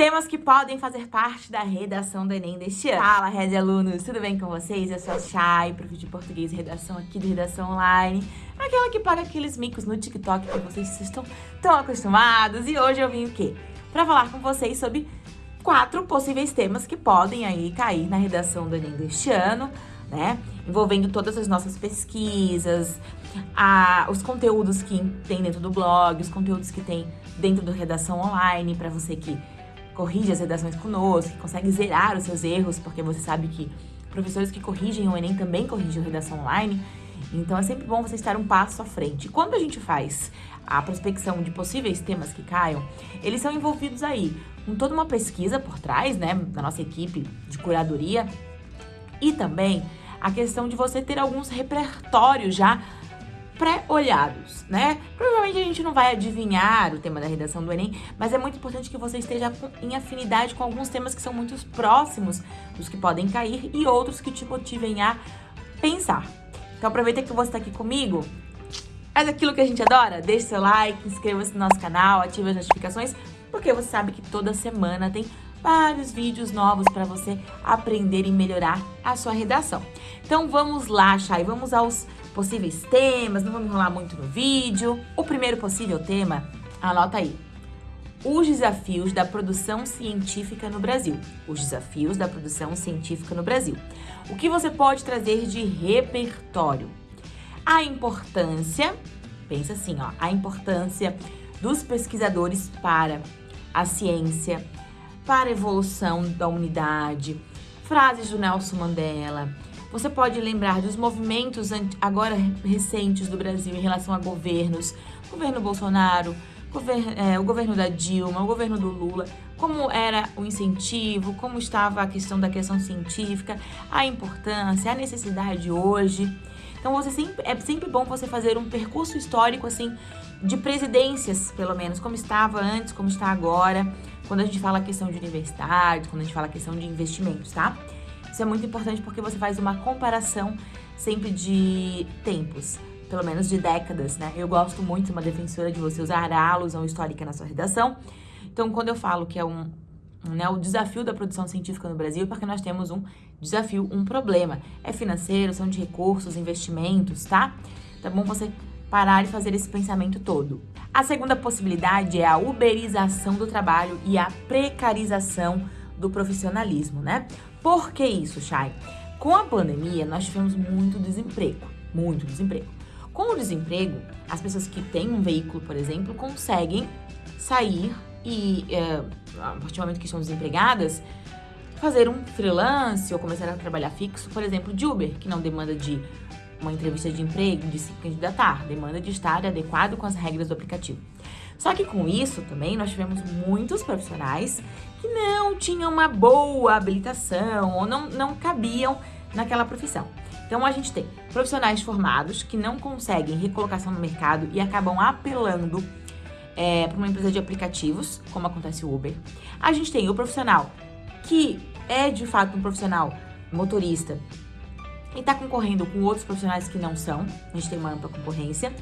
Temas que podem fazer parte da redação do Enem deste ano. Fala, Red Alunos, tudo bem com vocês? Eu sou a Chay, prof de português e redação aqui do Redação Online. Aquela que paga aqueles micos no TikTok que vocês estão tão acostumados. E hoje eu vim o quê? Pra falar com vocês sobre quatro possíveis temas que podem aí cair na redação do Enem deste ano, né? Envolvendo todas as nossas pesquisas, a, os conteúdos que tem dentro do blog, os conteúdos que tem dentro do Redação Online, para você que corrige as redações conosco, que consegue zerar os seus erros, porque você sabe que professores que corrigem o Enem também corrigem a redação online. Então é sempre bom você estar um passo à frente. Quando a gente faz a prospecção de possíveis temas que caiam, eles são envolvidos aí com toda uma pesquisa por trás, né, da nossa equipe de curadoria e também a questão de você ter alguns repertórios já pré-olhados, né? Provavelmente a gente não vai adivinhar o tema da redação do Enem, mas é muito importante que você esteja em afinidade com alguns temas que são muito próximos dos que podem cair e outros que te motivem a pensar. Então aproveita que você está aqui comigo, faz aquilo que a gente adora, deixe seu like, inscreva-se no nosso canal, ative as notificações, porque você sabe que toda semana tem vários vídeos novos para você aprender e melhorar a sua redação. Então vamos lá, Chay, vamos aos possíveis temas, não vamos enrolar muito no vídeo. O primeiro possível tema, anota aí. Os desafios da produção científica no Brasil. Os desafios da produção científica no Brasil. O que você pode trazer de repertório? A importância, pensa assim, ó, a importância dos pesquisadores para a ciência, para a evolução da humanidade, frases do Nelson Mandela, você pode lembrar dos movimentos agora recentes do Brasil em relação a governos, governo Bolsonaro, é, o governo da Dilma, o governo do Lula, como era o incentivo, como estava a questão da questão científica, a importância, a necessidade hoje. Então você sempre, é sempre bom você fazer um percurso histórico assim de presidências, pelo menos, como estava antes, como está agora, quando a gente fala a questão de universidade, quando a gente fala a questão de investimentos, tá? Isso é muito importante porque você faz uma comparação sempre de tempos, pelo menos de décadas, né? Eu gosto muito, uma defensora de você usar a alusão histórica na sua redação. Então, quando eu falo que é um, né, o desafio da produção científica no Brasil, é porque nós temos um desafio, um problema. É financeiro, são de recursos, investimentos, tá? Tá bom você parar e fazer esse pensamento todo. A segunda possibilidade é a uberização do trabalho e a precarização do profissionalismo, né? Por que isso, Chay? Com a pandemia, nós tivemos muito desemprego, muito desemprego. Com o desemprego, as pessoas que têm um veículo, por exemplo, conseguem sair e, é, a partir do momento que estão desempregadas, fazer um freelance ou começar a trabalhar fixo, por exemplo, de Uber, que não demanda de uma entrevista de emprego, de se candidatar, demanda de estar adequado com as regras do aplicativo. Só que com isso também nós tivemos muitos profissionais que não tinham uma boa habilitação ou não, não cabiam naquela profissão. Então a gente tem profissionais formados que não conseguem recolocação no mercado e acabam apelando é, para uma empresa de aplicativos, como acontece o Uber. A gente tem o profissional que é de fato um profissional motorista e está concorrendo com outros profissionais que não são. A gente tem uma ampla concorrência.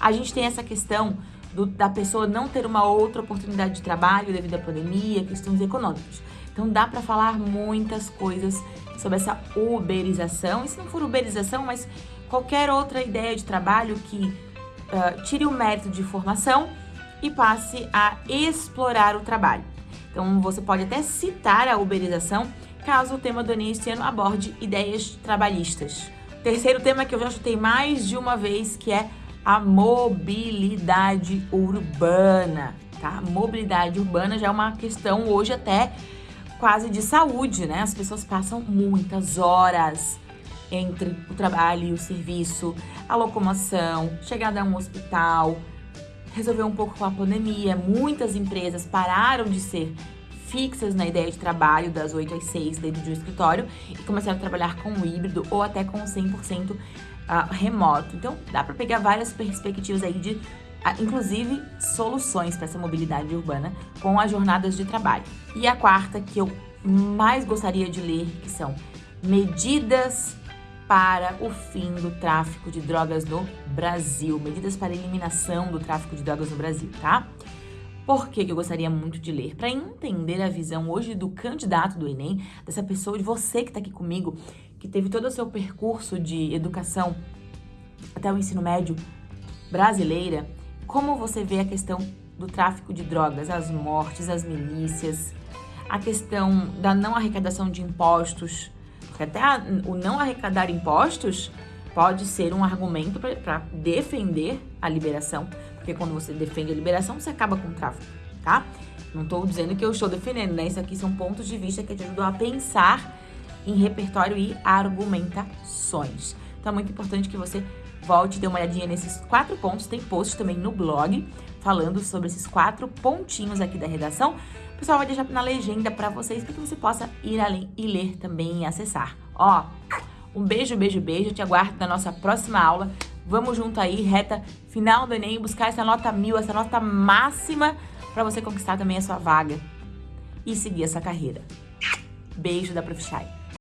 A gente tem essa questão do, da pessoa não ter uma outra oportunidade de trabalho devido à pandemia, questões econômicas. Então dá para falar muitas coisas sobre essa uberização, e se não for uberização, mas qualquer outra ideia de trabalho que uh, tire o mérito de formação e passe a explorar o trabalho. Então você pode até citar a uberização caso o tema do Enem este ano aborde ideias trabalhistas. Terceiro tema que eu já chutei mais de uma vez, que é a mobilidade urbana, tá? Mobilidade urbana já é uma questão hoje até quase de saúde, né? As pessoas passam muitas horas entre o trabalho e o serviço, a locomoção, chegada a um hospital, resolver um pouco com a pandemia. Muitas empresas pararam de ser fixas na ideia de trabalho das 8 às 6 dentro de um escritório e começaram a trabalhar com o híbrido ou até com 100% uh, remoto. Então, dá para pegar várias perspectivas aí de, uh, inclusive, soluções para essa mobilidade urbana com as jornadas de trabalho. E a quarta, que eu mais gostaria de ler, que são medidas para o fim do tráfico de drogas no Brasil. Medidas para eliminação do tráfico de drogas no Brasil, tá? Por que, que eu gostaria muito de ler? Para entender a visão hoje do candidato do Enem, dessa pessoa, de você que está aqui comigo, que teve todo o seu percurso de educação até o ensino médio brasileira, como você vê a questão do tráfico de drogas, as mortes, as milícias, a questão da não arrecadação de impostos, porque até a, o não arrecadar impostos pode ser um argumento para defender a liberação, porque quando você defende a liberação, você acaba com o tráfico, tá? Não estou dizendo que eu estou defendendo, né? Isso aqui são pontos de vista que te ajudam a pensar em repertório e argumentações. Então é muito importante que você volte e dê uma olhadinha nesses quatro pontos. Tem post também no blog falando sobre esses quatro pontinhos aqui da redação. O pessoal vai deixar na legenda para vocês, para que você possa ir além e ler também e acessar. Ó, um beijo, beijo, beijo. Eu te aguardo na nossa próxima aula. Vamos junto aí, reta final do Enem, buscar essa nota mil, essa nota máxima para você conquistar também a sua vaga e seguir essa carreira. Beijo da Prof.